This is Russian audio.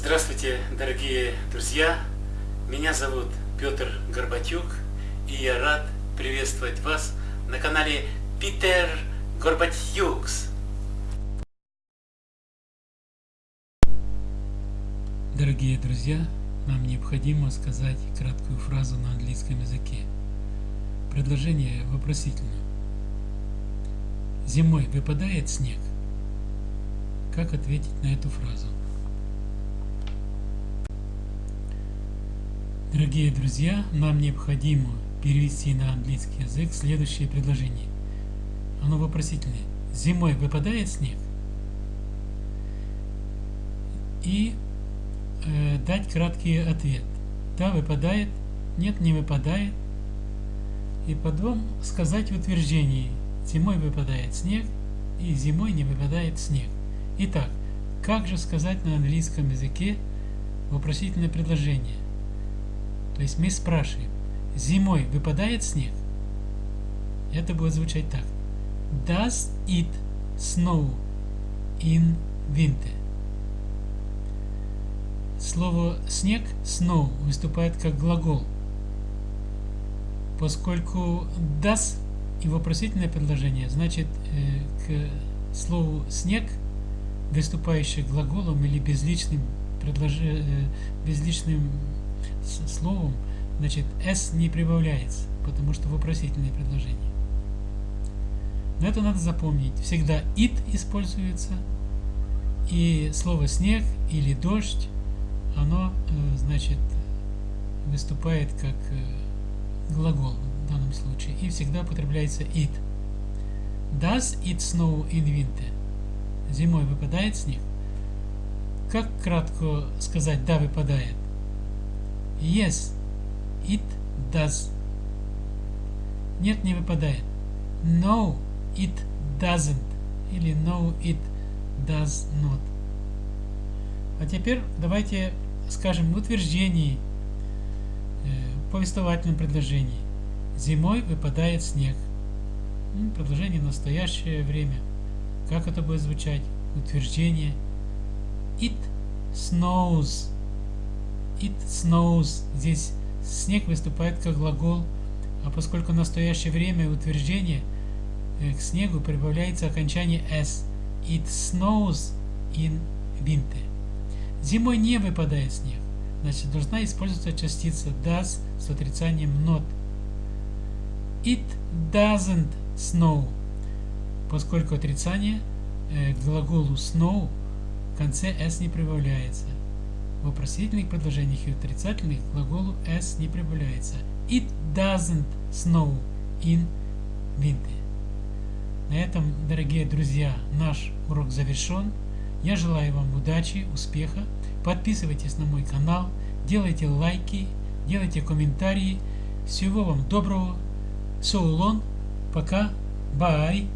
Здравствуйте, дорогие друзья! Меня зовут Петр Горбатюк, и я рад приветствовать вас на канале Питер Горбатюкс. Дорогие друзья, нам необходимо сказать краткую фразу на английском языке. Предложение вопросительно. Зимой выпадает снег? Как ответить на эту фразу? Дорогие друзья, нам необходимо перевести на английский язык следующее предложение. Оно вопросительное. Зимой выпадает снег? И э, дать краткий ответ. Да, выпадает. Нет, не выпадает. И потом сказать в утверждении. Зимой выпадает снег и зимой не выпадает снег. Итак, как же сказать на английском языке вопросительное предложение? То есть мы спрашиваем, зимой выпадает снег? Это будет звучать так. Does it snow in winter? Слово снег, snow, выступает как глагол. Поскольку does и вопросительное предложение, значит э, к слову снег, выступающее глаголом или безличным, предлож... э, безличным словом, значит, s не прибавляется, потому что вопросительное предложение. Но это надо запомнить. Всегда it используется, и слово снег или дождь, оно, э, значит, выступает как э, глагол в данном случае, и всегда употребляется it. Does it snow in winter? Зимой выпадает снег? Как кратко сказать «да, выпадает»? Yes, it does. Нет, не выпадает. No, it doesn't. Или no, it does not. А теперь давайте скажем в утверждении, э, повествовательном предложении. Зимой выпадает снег. Ну, предложение настоящее время. Как это будет звучать? Утверждение. It snows. It snows. Здесь снег выступает как глагол, а поскольку настоящее время утверждение, э, к снегу прибавляется окончание s. It snows in winter. Зимой не выпадает снег. Значит, должна использоваться частица does с отрицанием not. It doesn't snow. Поскольку отрицание э, к глаголу snow в конце s не прибавляется. В вопросительных предложениях и отрицательных глаголу s не прибавляется. It doesn't snow in winter. На этом, дорогие друзья, наш урок завершен. Я желаю вам удачи, успеха. Подписывайтесь на мой канал, делайте лайки, делайте комментарии. Всего вам доброго. So long. Пока. Bye.